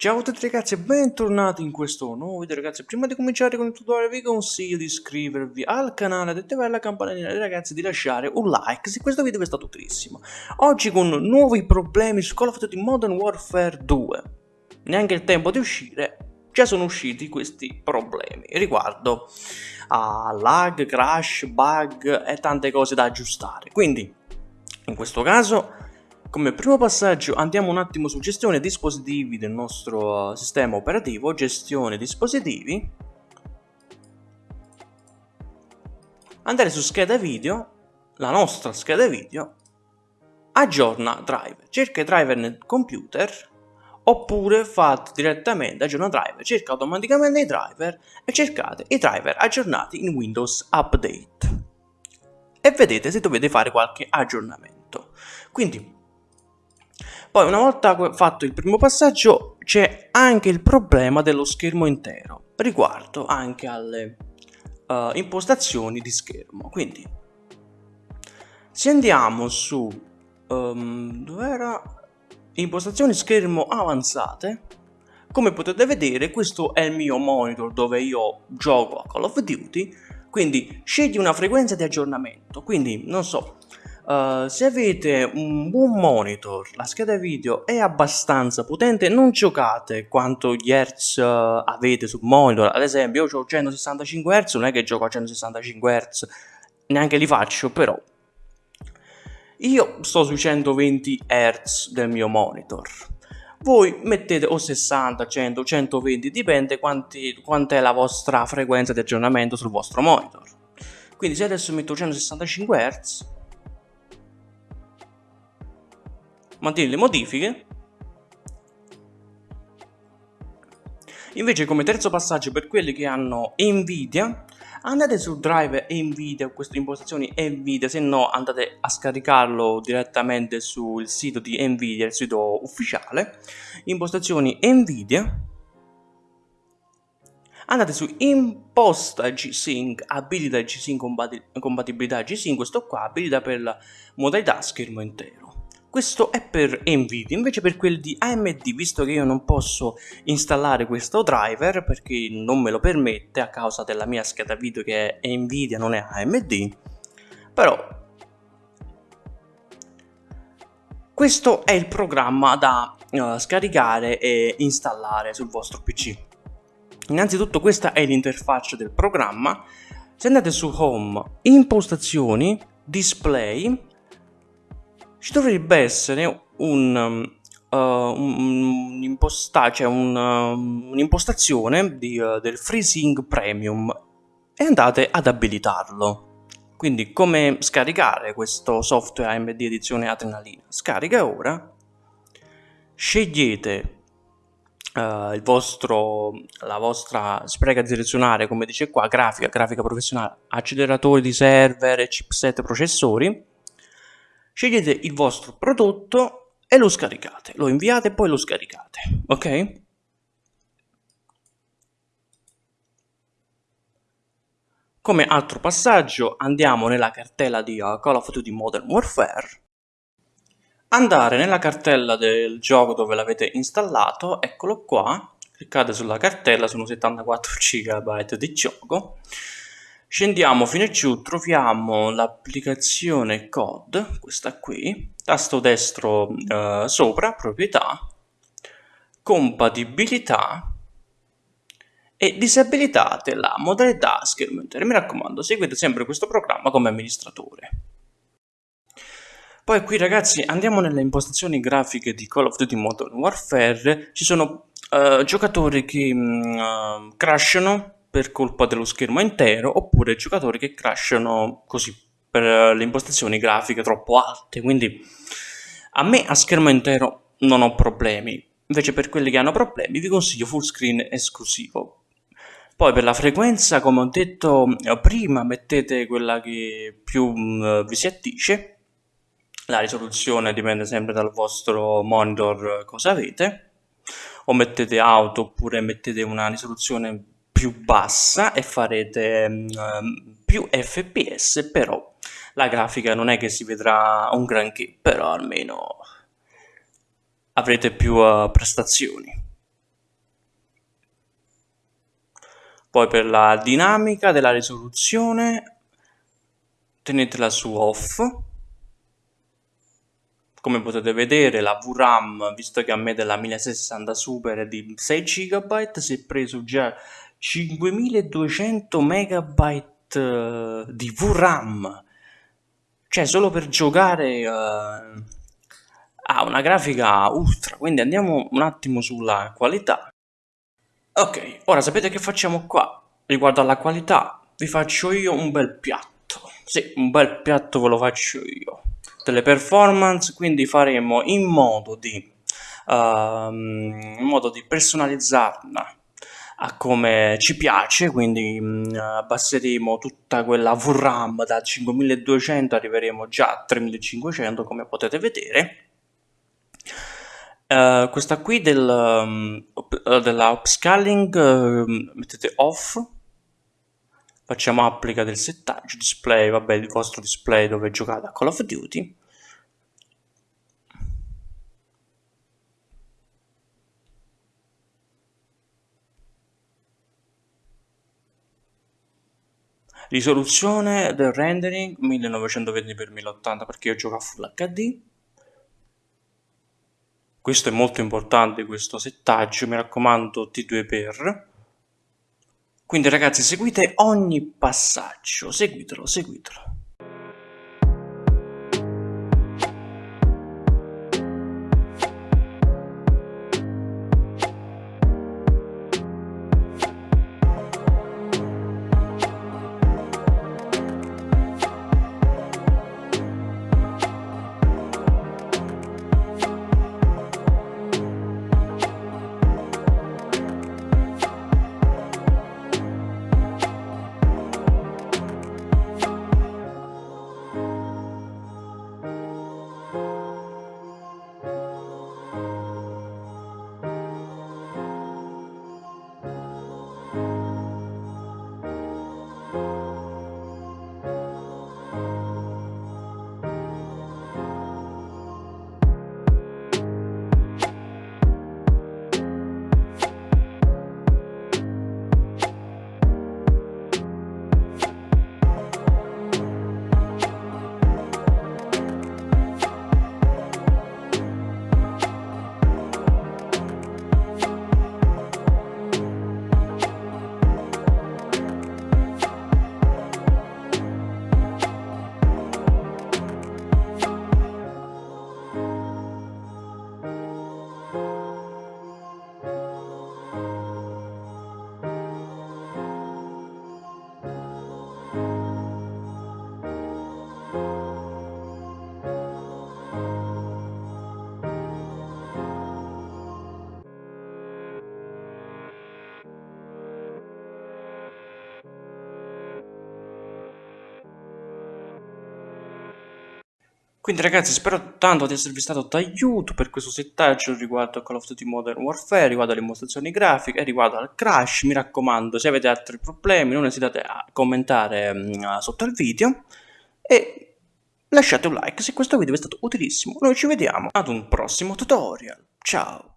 Ciao a tutti ragazzi e bentornati in questo nuovo video ragazzi. Prima di cominciare con il tutorial vi consiglio di iscrivervi al canale, di attivare la campanellina e ragazzi di lasciare un like se questo video vi è stato utilissimo. Oggi con nuovi problemi su Call of Duty Modern Warfare 2 Neanche il tempo di uscire, già sono usciti questi problemi riguardo a lag, crash, bug e tante cose da aggiustare. Quindi in questo caso come primo passaggio andiamo un attimo su gestione dispositivi del nostro uh, sistema operativo, gestione dispositivi, andare su scheda video, la nostra scheda video, aggiorna driver, cerca i driver nel computer. Oppure fate direttamente aggiorna driver, cerca automaticamente i driver e cercate i driver aggiornati in Windows Update. E vedete se dovete fare qualche aggiornamento. Quindi poi una volta fatto il primo passaggio c'è anche il problema dello schermo intero riguardo anche alle uh, impostazioni di schermo. Quindi se andiamo su um, dov'era? Impostazioni schermo avanzate. Come potete vedere questo è il mio monitor dove io gioco a Call of Duty. Quindi scegli una frequenza di aggiornamento. Quindi non so Uh, se avete un buon monitor, la scheda video è abbastanza potente, non giocate quanto gli hertz uh, avete sul monitor. Ad esempio, io ho 165 Hz, non è che gioco a 165 Hz, neanche li faccio, però. Io sto sui 120 Hz del mio monitor. Voi mettete o 60, 100, 120, dipende quanti, quant'è la vostra frequenza di aggiornamento sul vostro monitor. Quindi se adesso metto 165 Hz, mantieni le modifiche. Invece come terzo passaggio per quelli che hanno Nvidia, andate sul drive Nvidia, queste impostazioni Nvidia, se no andate a scaricarlo direttamente sul sito di Nvidia, il sito ufficiale, impostazioni Nvidia, andate su imposta G-Sync, abilita G-Sync compatibilità G-Sync, questo qua abilita per la modalità schermo intero. Questo è per Nvidia, invece per quelli di AMD, visto che io non posso installare questo driver perché non me lo permette a causa della mia scheda video che è Nvidia, non è AMD, però questo è il programma da uh, scaricare e installare sul vostro PC. Innanzitutto questa è l'interfaccia del programma, se andate su Home, Impostazioni, Display, ci dovrebbe essere un, uh, un, cioè un, uh, un'impostazione di, uh, del FreeSync Premium e andate ad abilitarlo. Quindi come scaricare questo software AMD edizione Adrenalina? Scarica ora, scegliete Uh, vostro, la vostra spreca direzionale, come dice qua, grafica, grafica professionale, acceleratori di server, chipset, processori scegliete il vostro prodotto e lo scaricate, lo inviate e poi lo scaricate, ok? Come altro passaggio andiamo nella cartella di uh, Call of Duty Modern Warfare, andare nella cartella del gioco dove l'avete installato, eccolo qua, cliccate sulla cartella, sono 74 GB di gioco, Scendiamo fino a giù, troviamo l'applicazione COD, questa qui, tasto destro eh, sopra, proprietà, compatibilità e disabilitate la modalità schermo. Mi raccomando, seguite sempre questo programma come amministratore. Poi qui ragazzi andiamo nelle impostazioni grafiche di Call of Duty Modern Warfare, ci sono uh, giocatori che uh, crashano per colpa dello schermo intero oppure giocatori che crashano così per le impostazioni grafiche troppo alte. Quindi a me a schermo intero non ho problemi. Invece per quelli che hanno problemi vi consiglio full screen esclusivo. Poi per la frequenza come ho detto prima mettete quella che più mm, vi si attice la risoluzione dipende sempre dal vostro monitor cosa avete. O mettete auto oppure mettete una risoluzione più bassa e farete um, più fps però la grafica non è che si vedrà un granché però almeno avrete più uh, prestazioni Poi per la dinamica della risoluzione tenetela su off. Come potete vedere la VRAM, visto che a me della 1060 Super è di 6 GB, si è preso già 5200 MB eh, di VRAM. Cioè solo per giocare uh, ha una grafica ultra, quindi andiamo un attimo sulla qualità. Ok, ora sapete che facciamo qua? Riguardo alla qualità, vi faccio io un bel piatto. Sì, un bel piatto ve lo faccio io. Delle performance, quindi faremo in modo di, uh, in modo di personalizzarla a come ci piace, quindi mh, abbasseremo tutta quella VRAM da 5200, arriveremo già a 3500 come potete vedere. Uh, questa qui del, um, della upscaling uh, mettete off. Facciamo applica del settaggio display vabbè il vostro display dove giocate a Call of Duty risoluzione del rendering 1920x1080 perché io gioco a Full HD questo è molto importante questo settaggio mi raccomando T2 per. Quindi ragazzi seguite ogni passaggio seguitelo seguitelo Quindi ragazzi spero tanto di esservi stato d'aiuto per questo settaggio riguardo a Call of Duty Modern Warfare, riguardo alle impostazioni grafiche, riguardo al crash, mi raccomando se avete altri problemi non esitate a commentare uh, sotto il video e lasciate un like se questo video vi è stato utilissimo, noi ci vediamo ad un prossimo tutorial, ciao!